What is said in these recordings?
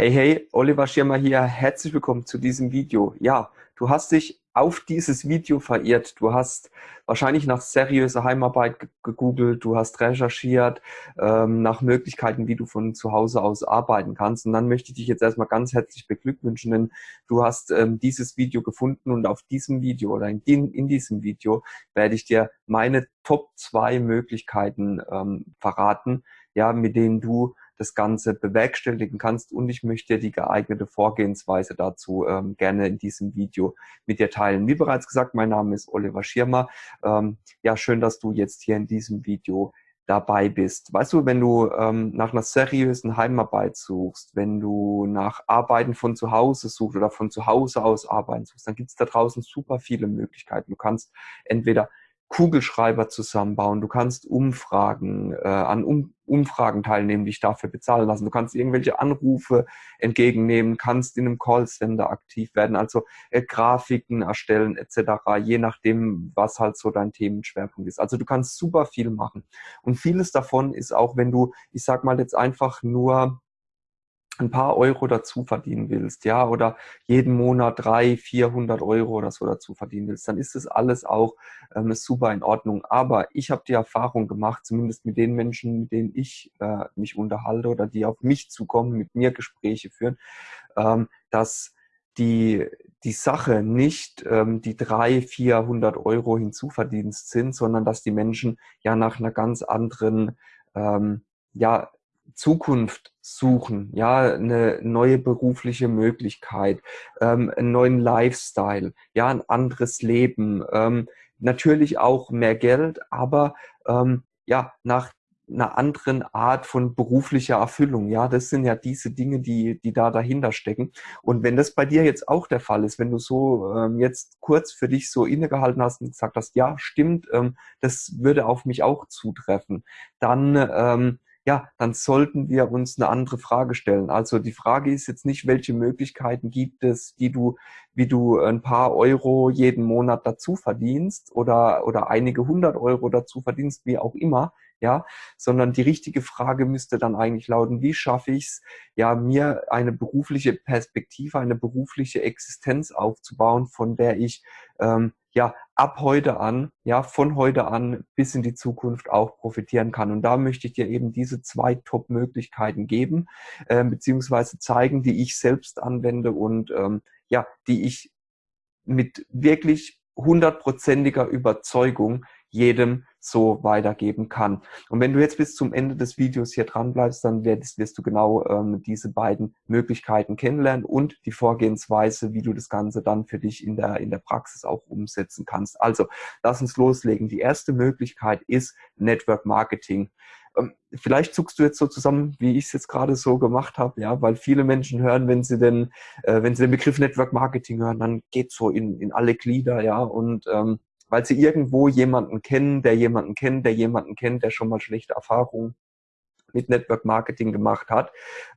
Hey, hey, Oliver Schirmer hier. Herzlich willkommen zu diesem Video. Ja, du hast dich auf dieses Video verirrt. Du hast wahrscheinlich nach seriöser Heimarbeit gegoogelt, du hast recherchiert ähm, nach Möglichkeiten, wie du von zu Hause aus arbeiten kannst. Und dann möchte ich dich jetzt erstmal ganz herzlich beglückwünschen, denn du hast ähm, dieses Video gefunden und auf diesem Video oder in, in diesem Video werde ich dir meine Top zwei Möglichkeiten ähm, verraten, ja, mit denen du das Ganze bewerkstelligen kannst und ich möchte die geeignete Vorgehensweise dazu ähm, gerne in diesem Video mit dir teilen. Wie bereits gesagt, mein Name ist Oliver Schirmer. Ähm, ja, schön, dass du jetzt hier in diesem Video dabei bist. Weißt du, wenn du ähm, nach einer seriösen Heimarbeit suchst, wenn du nach Arbeiten von zu Hause suchst oder von zu Hause aus arbeiten suchst, dann gibt es da draußen super viele Möglichkeiten. Du kannst entweder Kugelschreiber zusammenbauen, du kannst Umfragen, äh, an um Umfragen teilnehmen, dich dafür bezahlen lassen. Du kannst irgendwelche Anrufe entgegennehmen, kannst in einem Callcenter aktiv werden, also äh, Grafiken erstellen etc., je nachdem, was halt so dein Themenschwerpunkt ist. Also du kannst super viel machen. Und vieles davon ist auch, wenn du, ich sag mal jetzt einfach nur ein paar Euro dazu verdienen willst, ja, oder jeden Monat drei, vierhundert Euro oder so dazu verdienen willst, dann ist das alles auch ähm, super in Ordnung. Aber ich habe die Erfahrung gemacht, zumindest mit den Menschen, mit denen ich äh, mich unterhalte oder die auf mich zukommen, mit mir Gespräche führen, ähm, dass die, die Sache nicht ähm, die drei, vierhundert Euro hinzuverdienst sind, sondern dass die Menschen ja nach einer ganz anderen ähm, ja, Zukunft suchen, ja, eine neue berufliche Möglichkeit, ähm, einen neuen Lifestyle, ja, ein anderes Leben, ähm, natürlich auch mehr Geld, aber ähm, ja, nach einer anderen Art von beruflicher Erfüllung. Ja, das sind ja diese Dinge, die, die da dahinter stecken. Und wenn das bei dir jetzt auch der Fall ist, wenn du so ähm, jetzt kurz für dich so innegehalten hast und gesagt hast, ja, stimmt, ähm, das würde auf mich auch zutreffen, dann ähm, ja, dann sollten wir uns eine andere Frage stellen. Also die Frage ist jetzt nicht, welche Möglichkeiten gibt es, die du, wie du ein paar Euro jeden Monat dazu verdienst oder, oder einige hundert Euro dazu verdienst, wie auch immer, ja, sondern die richtige Frage müsste dann eigentlich lauten, wie schaffe ich es, ja, mir eine berufliche Perspektive, eine berufliche Existenz aufzubauen, von der ich ähm, ja ab heute an, ja, von heute an bis in die Zukunft auch profitieren kann. Und da möchte ich dir eben diese zwei Top-Möglichkeiten geben, äh, beziehungsweise zeigen, die ich selbst anwende und ähm, ja, die ich mit wirklich hundertprozentiger Überzeugung jedem so weitergeben kann. Und wenn du jetzt bis zum Ende des Videos hier dran bleibst, dann wirst, wirst du genau ähm, diese beiden Möglichkeiten kennenlernen und die Vorgehensweise, wie du das Ganze dann für dich in der, in der Praxis auch umsetzen kannst. Also, lass uns loslegen. Die erste Möglichkeit ist Network Marketing. Ähm, vielleicht zuckst du jetzt so zusammen, wie ich es jetzt gerade so gemacht habe, ja, weil viele Menschen hören, wenn sie den, äh, wenn sie den Begriff Network Marketing hören, dann geht so in, in alle Glieder, ja, und ähm, weil sie irgendwo jemanden kennen, der jemanden kennt, der jemanden kennt, der schon mal schlechte Erfahrungen mit Network Marketing gemacht hat.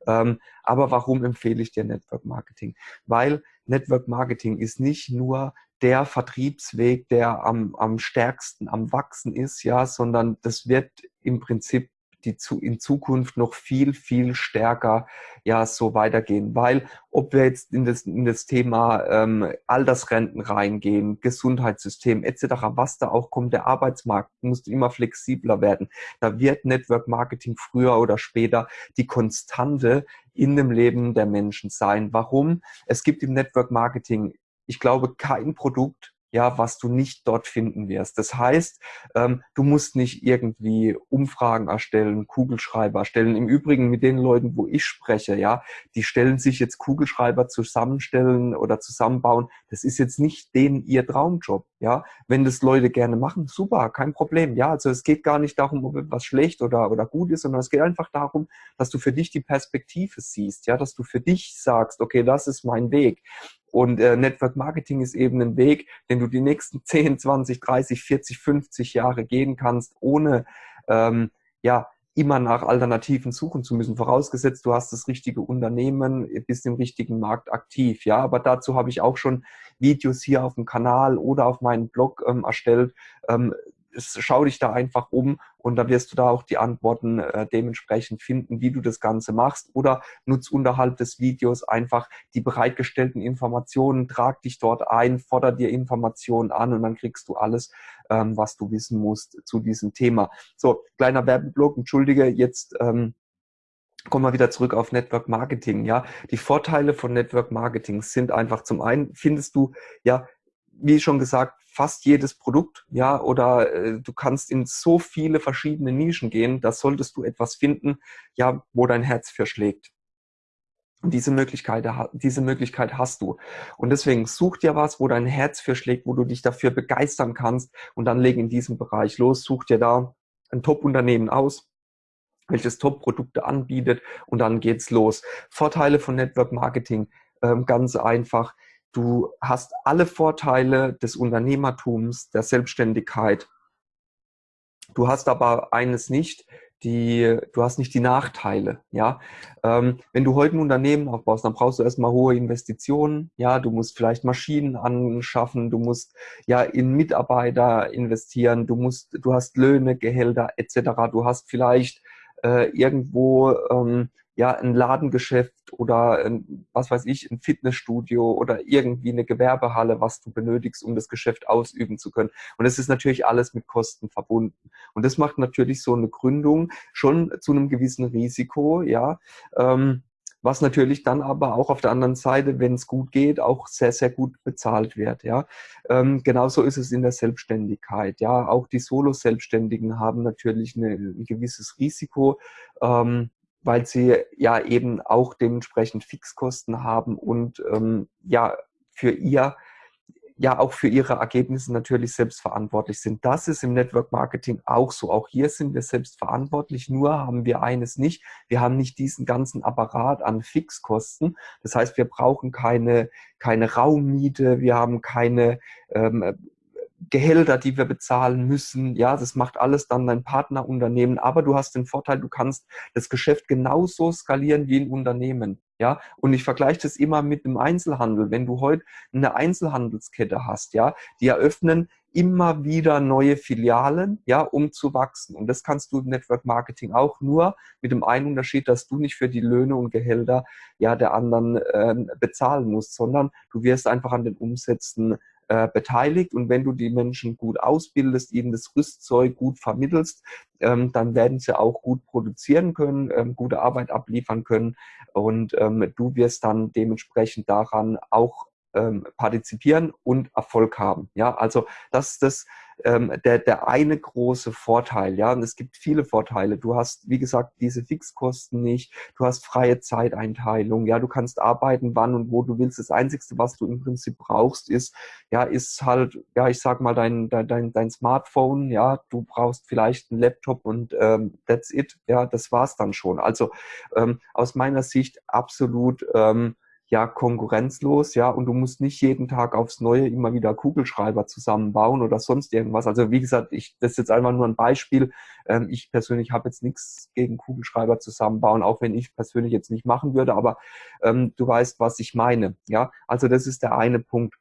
Ähm, aber warum empfehle ich dir Network Marketing? Weil Network Marketing ist nicht nur der Vertriebsweg, der am, am stärksten am Wachsen ist, ja, sondern das wird im Prinzip die zu, in Zukunft noch viel, viel stärker ja so weitergehen. Weil ob wir jetzt in das, in das Thema ähm, Altersrenten reingehen, Gesundheitssystem etc., was da auch kommt, der Arbeitsmarkt muss immer flexibler werden. Da wird Network Marketing früher oder später die Konstante in dem Leben der Menschen sein. Warum? Es gibt im Network Marketing, ich glaube, kein Produkt, ja, was du nicht dort finden wirst. Das heißt, ähm, du musst nicht irgendwie Umfragen erstellen, Kugelschreiber erstellen. Im Übrigen mit den Leuten, wo ich spreche, ja, die stellen sich jetzt Kugelschreiber zusammenstellen oder zusammenbauen. Das ist jetzt nicht denen ihr Traumjob, ja. Wenn das Leute gerne machen, super, kein Problem. Ja, also es geht gar nicht darum, ob etwas schlecht oder, oder gut ist, sondern es geht einfach darum, dass du für dich die Perspektive siehst, ja, dass du für dich sagst, okay, das ist mein Weg. Und äh, Network Marketing ist eben ein Weg, den du die nächsten 10, 20, 30, 40, 50 Jahre gehen kannst, ohne ähm, ja immer nach Alternativen suchen zu müssen. Vorausgesetzt, du hast das richtige Unternehmen, bist im richtigen Markt aktiv. Ja, aber dazu habe ich auch schon Videos hier auf dem Kanal oder auf meinem Blog ähm, erstellt. Ähm, schau dich da einfach um und da wirst du da auch die Antworten äh, dementsprechend finden, wie du das Ganze machst oder nutz unterhalb des Videos einfach die bereitgestellten Informationen, trag dich dort ein, forder dir Informationen an und dann kriegst du alles, ähm, was du wissen musst zu diesem Thema. So, kleiner Werbeblock, entschuldige, jetzt ähm, kommen wir wieder zurück auf Network Marketing. Ja, die Vorteile von Network Marketing sind einfach zum einen findest du ja, wie schon gesagt, fast jedes Produkt, ja, oder äh, du kannst in so viele verschiedene Nischen gehen, da solltest du etwas finden, ja, wo dein Herz für schlägt. Und diese Möglichkeit, diese Möglichkeit hast du. Und deswegen such dir was, wo dein Herz für schlägt, wo du dich dafür begeistern kannst und dann leg in diesem Bereich los, such dir da ein Top-Unternehmen aus, welches Top-Produkte anbietet und dann geht's los. Vorteile von Network Marketing, ähm, ganz einfach. Du hast alle Vorteile des Unternehmertums, der Selbstständigkeit. Du hast aber eines nicht, die, du hast nicht die Nachteile, ja. Ähm, wenn du heute ein Unternehmen aufbaust, dann brauchst du erstmal hohe Investitionen, ja. Du musst vielleicht Maschinen anschaffen, du musst ja in Mitarbeiter investieren, du musst, du hast Löhne, Gehälter etc. Du hast vielleicht äh, irgendwo ähm, ja ein Ladengeschäft oder ein, was weiß ich, ein Fitnessstudio oder irgendwie eine Gewerbehalle, was du benötigst, um das Geschäft ausüben zu können. Und es ist natürlich alles mit Kosten verbunden. Und das macht natürlich so eine Gründung schon zu einem gewissen Risiko, ja. Ähm, was natürlich dann aber auch auf der anderen Seite, wenn es gut geht, auch sehr, sehr gut bezahlt wird. Ja, ähm, genauso ist es in der Selbstständigkeit. Ja, auch die Solo-Selbstständigen haben natürlich eine, ein gewisses Risiko, ähm, weil sie ja eben auch dementsprechend Fixkosten haben und ähm, ja für ihr ja auch für ihre Ergebnisse natürlich selbst verantwortlich sind. Das ist im Network Marketing auch so. Auch hier sind wir selbst verantwortlich, nur haben wir eines nicht. Wir haben nicht diesen ganzen Apparat an Fixkosten. Das heißt, wir brauchen keine, keine Raummiete, wir haben keine ähm, Gehälter, die wir bezahlen müssen. Ja, das macht alles dann dein Partnerunternehmen. Aber du hast den Vorteil, du kannst das Geschäft genauso skalieren wie ein Unternehmen. Ja, und ich vergleiche das immer mit dem Einzelhandel. Wenn du heute eine Einzelhandelskette hast, ja, die eröffnen immer wieder neue Filialen, ja, um zu wachsen. Und das kannst du im Network Marketing auch nur mit dem einen Unterschied, dass du nicht für die Löhne und Gehälter ja der anderen äh, bezahlen musst, sondern du wirst einfach an den Umsätzen äh, beteiligt. Und wenn du die Menschen gut ausbildest, ihnen das Rüstzeug gut vermittelst, ähm, dann werden sie auch gut produzieren können, ähm, gute Arbeit abliefern können. Und ähm, du wirst dann dementsprechend daran auch ähm, partizipieren und Erfolg haben. Ja, also das ist das, ähm, der, der eine große Vorteil. Ja, und es gibt viele Vorteile. Du hast, wie gesagt, diese Fixkosten nicht. Du hast freie Zeiteinteilung. Ja, du kannst arbeiten, wann und wo du willst. Das Einzige, was du im Prinzip brauchst, ist, ja, ist halt, ja, ich sag mal, dein, dein, dein Smartphone. Ja, du brauchst vielleicht einen Laptop und ähm, that's it. Ja, das war's dann schon. Also ähm, aus meiner Sicht absolut ähm, ja konkurrenzlos, ja, und du musst nicht jeden Tag aufs Neue immer wieder Kugelschreiber zusammenbauen oder sonst irgendwas. Also wie gesagt, ich, das ist jetzt einfach nur ein Beispiel. Ähm, ich persönlich habe jetzt nichts gegen Kugelschreiber zusammenbauen, auch wenn ich persönlich jetzt nicht machen würde, aber ähm, du weißt, was ich meine, ja. Also das ist der eine Punkt.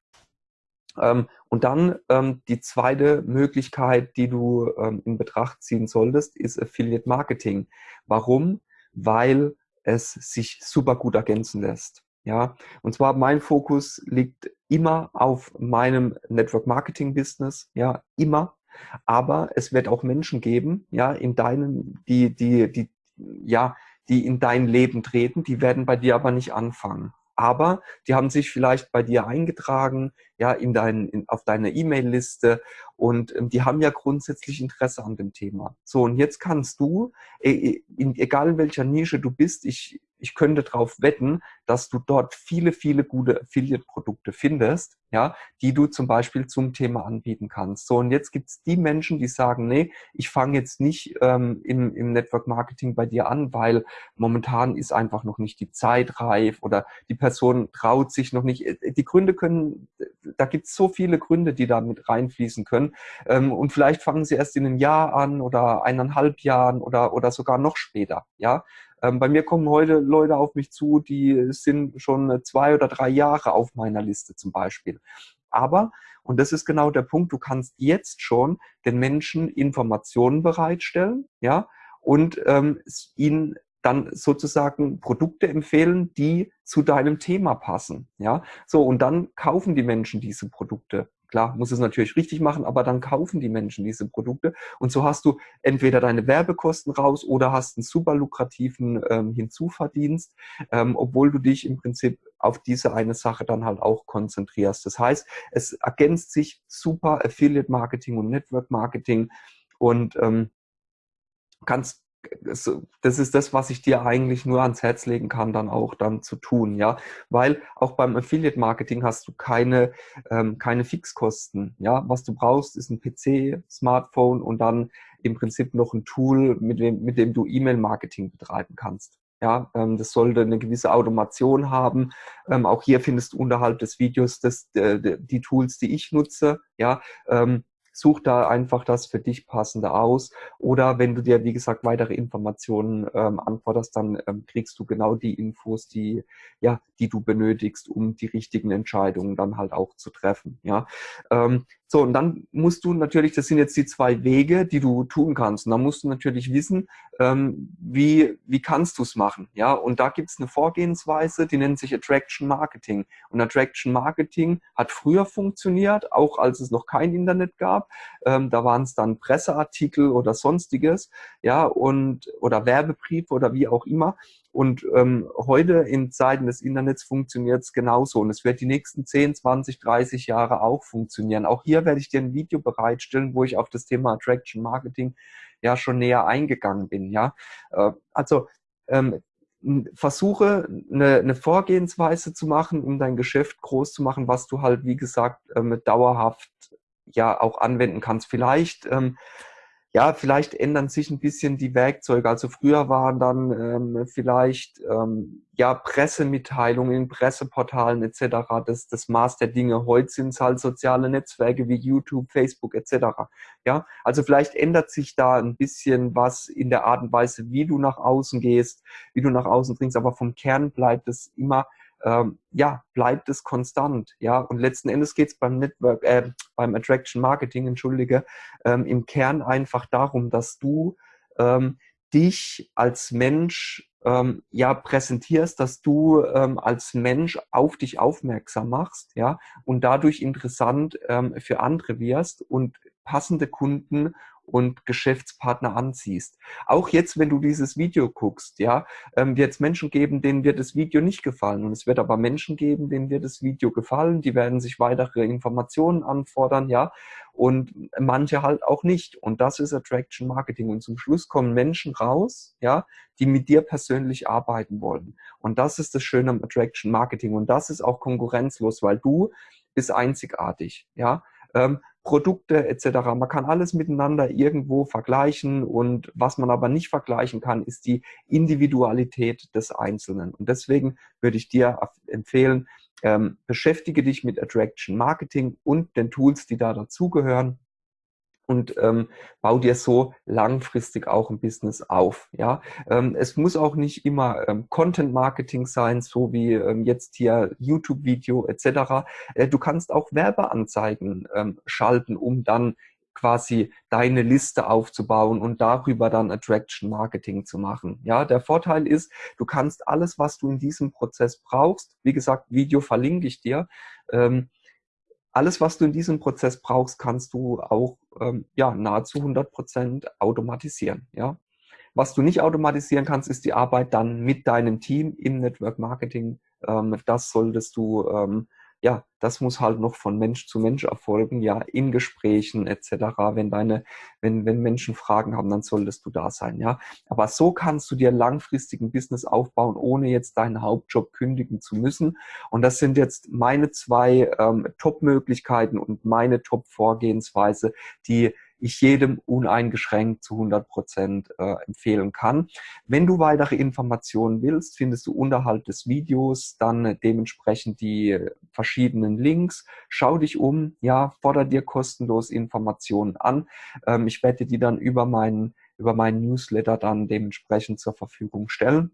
Ähm, und dann ähm, die zweite Möglichkeit, die du ähm, in Betracht ziehen solltest, ist Affiliate Marketing. Warum? Weil es sich super gut ergänzen lässt. Ja, und zwar mein Fokus liegt immer auf meinem Network Marketing Business, ja, immer. Aber es wird auch Menschen geben, ja, in deinem, die, die, die, ja, die in dein Leben treten, die werden bei dir aber nicht anfangen aber die haben sich vielleicht bei dir eingetragen, ja, in dein, in, auf deine E-Mail-Liste und ähm, die haben ja grundsätzlich Interesse an dem Thema. So, und jetzt kannst du, e, in, egal in welcher Nische du bist, ich, ich könnte darauf wetten, dass du dort viele, viele gute Affiliate-Produkte findest, ja, die du zum Beispiel zum Thema anbieten kannst. So, und jetzt gibt's die Menschen, die sagen, nee, ich fange jetzt nicht ähm, im, im Network Marketing bei dir an, weil momentan ist einfach noch nicht die Zeit reif oder die Person traut sich noch nicht. Äh, die Gründe können, da gibt's so viele Gründe, die da mit reinfließen können. Ähm, und vielleicht fangen sie erst in einem Jahr an oder eineinhalb Jahren oder, oder sogar noch später, ja. Ähm, bei mir kommen heute Leute auf mich zu, die sind schon zwei oder drei Jahre auf meiner Liste zum Beispiel. Aber, Und das ist genau der Punkt. Du kannst jetzt schon den Menschen Informationen bereitstellen, ja, und ähm, ihnen dann sozusagen Produkte empfehlen, die zu deinem Thema passen. Ja, so und dann kaufen die Menschen diese Produkte. Klar, muss es natürlich richtig machen, aber dann kaufen die Menschen diese Produkte und so hast du entweder deine Werbekosten raus oder hast einen super lukrativen ähm, Hinzuverdienst, ähm, obwohl du dich im Prinzip auf diese eine Sache dann halt auch konzentrierst. Das heißt, es ergänzt sich super Affiliate Marketing und Network Marketing und ähm, kannst das ist das, was ich dir eigentlich nur ans Herz legen kann, dann auch dann zu tun, ja, weil auch beim Affiliate Marketing hast du keine ähm, keine Fixkosten, ja, was du brauchst ist ein PC, Smartphone und dann im Prinzip noch ein Tool, mit dem mit dem du E-Mail Marketing betreiben kannst. Ja, ähm, das sollte eine gewisse Automation haben. Ähm, auch hier findest du unterhalb des Videos das, äh, die Tools, die ich nutze. Ja, ähm, such da einfach das für dich passende aus. Oder wenn du dir, wie gesagt, weitere Informationen ähm, anforderst, dann ähm, kriegst du genau die Infos, die, ja, die du benötigst, um die richtigen Entscheidungen dann halt auch zu treffen. Ja. Ähm, so, und dann musst du natürlich, das sind jetzt die zwei Wege, die du tun kannst. Und dann musst du natürlich wissen, ähm, wie, wie kannst du es machen. Ja, und da gibt es eine Vorgehensweise, die nennt sich Attraction Marketing. Und Attraction Marketing hat früher funktioniert, auch als es noch kein Internet gab. Ähm, da waren es dann Presseartikel oder sonstiges, ja, und oder Werbebriefe oder wie auch immer. Und ähm, heute in Zeiten des Internets funktioniert es genauso. Und es wird die nächsten 10, 20, 30 Jahre auch funktionieren. Auch hier werde ich dir ein Video bereitstellen, wo ich auf das Thema Attraction Marketing ja schon näher eingegangen bin. Ja, äh, also ähm, versuche eine, eine Vorgehensweise zu machen, um dein Geschäft groß zu machen, was du halt, wie gesagt, ähm, dauerhaft ja auch anwenden kannst. Vielleicht ähm, ja, vielleicht ändern sich ein bisschen die Werkzeuge. Also früher waren dann ähm, vielleicht ähm, ja Pressemitteilungen in Presseportalen etc. Das, das Maß der Dinge. Heute sind es halt soziale Netzwerke wie YouTube, Facebook etc. Ja, also vielleicht ändert sich da ein bisschen was in der Art und Weise, wie du nach außen gehst, wie du nach außen dringst, aber vom Kern bleibt es immer ähm, ja, bleibt es konstant, ja. Und letzten Endes geht es beim Network, äh, beim Attraction Marketing, entschuldige, ähm, im Kern einfach darum, dass du ähm, dich als Mensch ähm, ja präsentierst, dass du ähm, als Mensch auf dich aufmerksam machst, ja, und dadurch interessant ähm, für andere wirst und passende Kunden und Geschäftspartner anziehst. Auch jetzt, wenn du dieses Video guckst, ja, ähm, wird es Menschen geben, denen wird das Video nicht gefallen. Und es wird aber Menschen geben, denen wird das Video gefallen. Die werden sich weitere Informationen anfordern, ja. Und manche halt auch nicht. Und das ist Attraction Marketing. Und zum Schluss kommen Menschen raus, ja, die mit dir persönlich arbeiten wollen. Und das ist das Schöne am Attraction Marketing. Und das ist auch konkurrenzlos, weil du bist einzigartig, ja. Ähm, Produkte etc. Man kann alles miteinander irgendwo vergleichen und was man aber nicht vergleichen kann, ist die Individualität des Einzelnen. Und deswegen würde ich dir empfehlen, ähm, beschäftige dich mit Attraction Marketing und den Tools, die da dazugehören und ähm, bau dir so langfristig auch ein Business auf. Ja, ähm, es muss auch nicht immer ähm, Content Marketing sein, so wie ähm, jetzt hier YouTube Video etc. Äh, du kannst auch Werbeanzeigen ähm, schalten, um dann quasi deine Liste aufzubauen und darüber dann Attraction Marketing zu machen. Ja, der Vorteil ist, du kannst alles, was du in diesem Prozess brauchst, wie gesagt, Video verlinke ich dir, ähm, alles, was du in diesem Prozess brauchst, kannst du auch ähm, ja, nahezu 100 Prozent automatisieren. Ja? Was du nicht automatisieren kannst, ist die Arbeit dann mit deinem Team im Network Marketing. Ähm, das solltest du ähm, ja, das muss halt noch von Mensch zu Mensch erfolgen, ja, in Gesprächen etc. Wenn deine, wenn, wenn Menschen Fragen haben, dann solltest du da sein, ja. Aber so kannst du dir langfristig ein Business aufbauen, ohne jetzt deinen Hauptjob kündigen zu müssen. Und das sind jetzt meine zwei ähm, Top-Möglichkeiten und meine Top-Vorgehensweise, die ich jedem uneingeschränkt zu 100 Prozent äh, empfehlen kann. Wenn du weitere Informationen willst, findest du unterhalb des Videos dann dementsprechend die verschiedenen Links. Schau dich um, ja, fordere dir kostenlos Informationen an. Ähm, ich werde die dann über meinen über meinen Newsletter dann dementsprechend zur Verfügung stellen.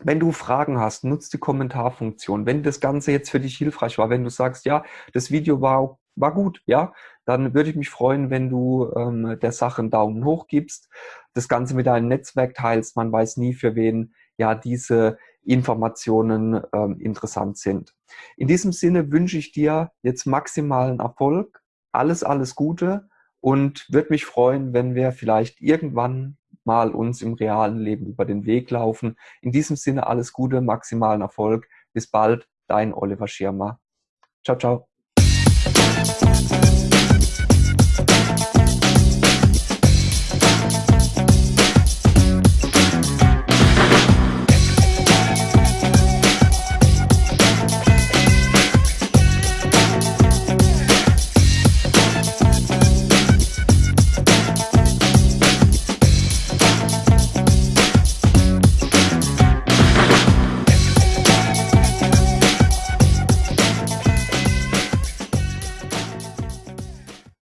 Wenn du Fragen hast, nutzt die Kommentarfunktion. Wenn das Ganze jetzt für dich hilfreich war, wenn du sagst, ja, das Video war war gut, ja, dann würde ich mich freuen, wenn du ähm, der Sache einen Daumen hoch gibst, das Ganze mit deinem Netzwerk teilst. Man weiß nie, für wen ja diese Informationen ähm, interessant sind. In diesem Sinne wünsche ich dir jetzt maximalen Erfolg, alles, alles Gute und würde mich freuen, wenn wir vielleicht irgendwann mal uns im realen Leben über den Weg laufen. In diesem Sinne alles Gute, maximalen Erfolg. Bis bald, dein Oliver Schirmer. Ciao, ciao.